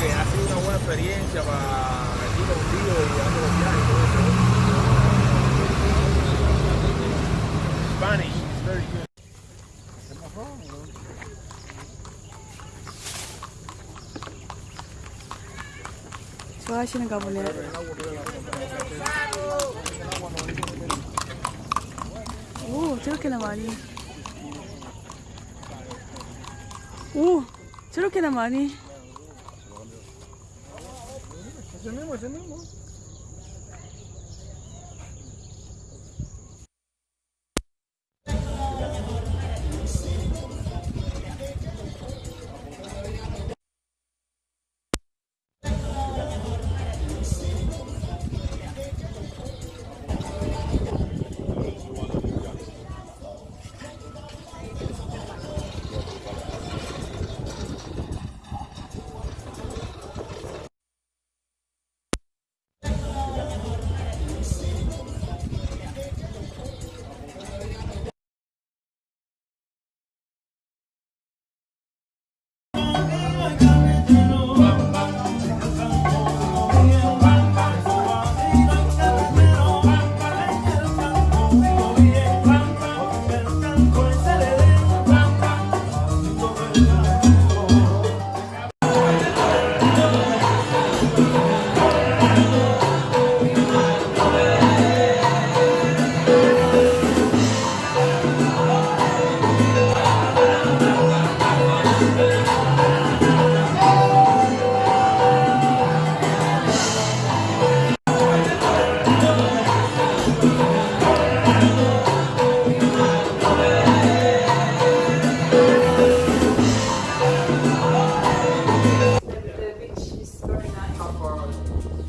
que ha sido una buena experiencia para aquí contigo y dando los viajes y todo eso. Spanish is very good. 좋아하시는가 보네요. 오, 저렇게나 많이. 오, 저렇게나 많이. Você nem, você nem. cars